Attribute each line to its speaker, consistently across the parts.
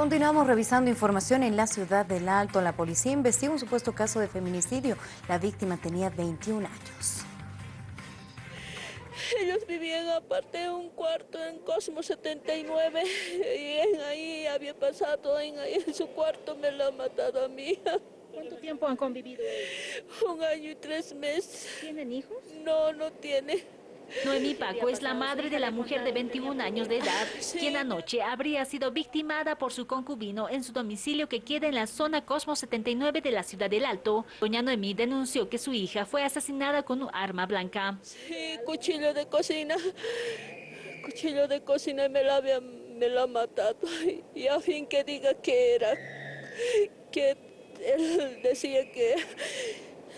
Speaker 1: Continuamos revisando información en la ciudad del Alto. La policía investiga un supuesto caso de feminicidio. La víctima tenía 21 años.
Speaker 2: Ellos vivían aparte de un cuarto en Cosmo 79 y en ahí había pasado, en, en su cuarto me lo ha matado a hija.
Speaker 3: ¿Cuánto tiempo han convivido?
Speaker 2: Un año y tres meses.
Speaker 3: ¿Tienen hijos?
Speaker 2: No, no tiene.
Speaker 4: Noemí Paco es la madre de la mujer de 21 años de edad, quien anoche habría sido victimada por su concubino en su domicilio que queda en la zona Cosmo 79 de la ciudad del Alto. Doña Noemí denunció que su hija fue asesinada con un arma blanca.
Speaker 2: Sí, cuchillo de cocina. Cuchillo de cocina y me la, había, me la matado. Y a fin que diga que era, que él decía que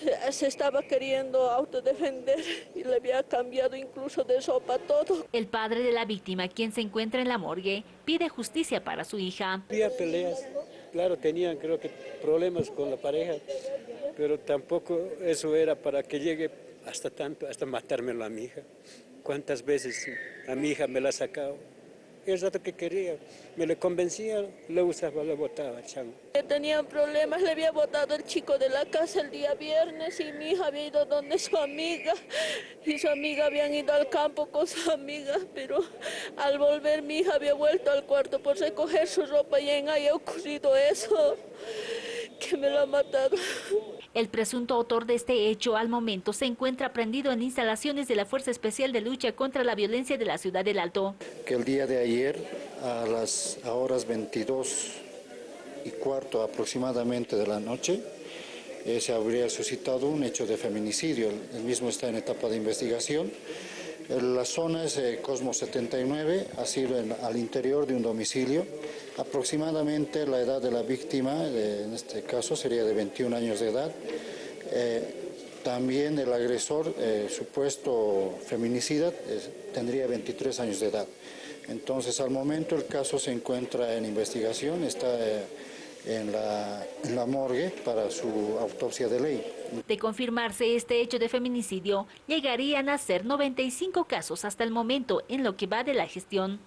Speaker 2: se estaba queriendo autodefender y le había cambiado incluso de sopa todo.
Speaker 4: El padre de la víctima, quien se encuentra en la morgue, pide justicia para su hija.
Speaker 5: Había peleas, claro, tenían creo que problemas con la pareja, pero tampoco eso era para que llegue hasta tanto, hasta matármelo a mi hija. ¿Cuántas veces a mi hija me la ha sacado? El rato que quería. Me le convencía, le usaba, le botaba el chango.
Speaker 2: Tenían problemas, le había botado el chico de la casa el día viernes y mi hija había ido donde su amiga y su amiga habían ido al campo con su amiga, pero al volver mi hija había vuelto al cuarto por recoger su ropa y en ahí ha ocurrido eso, que me lo ha matado.
Speaker 4: El presunto autor de este hecho al momento se encuentra prendido en instalaciones de la Fuerza Especial de Lucha contra la Violencia de la Ciudad del Alto.
Speaker 6: Que el día de ayer a las horas 22 y cuarto aproximadamente de la noche eh, se habría suscitado un hecho de feminicidio. El mismo está en etapa de investigación. La zona es Cosmo 79, ha sido al interior de un domicilio. Aproximadamente la edad de la víctima, en este caso sería de 21 años de edad. Eh, también el agresor, eh, supuesto feminicida, tendría 23 años de edad. Entonces, al momento el caso se encuentra en investigación, está eh, en, la, morgue para su autopsia de ley.
Speaker 4: De confirmarse este hecho de feminicidio, llegarían a ser 95 casos hasta el momento en lo que va de la gestión.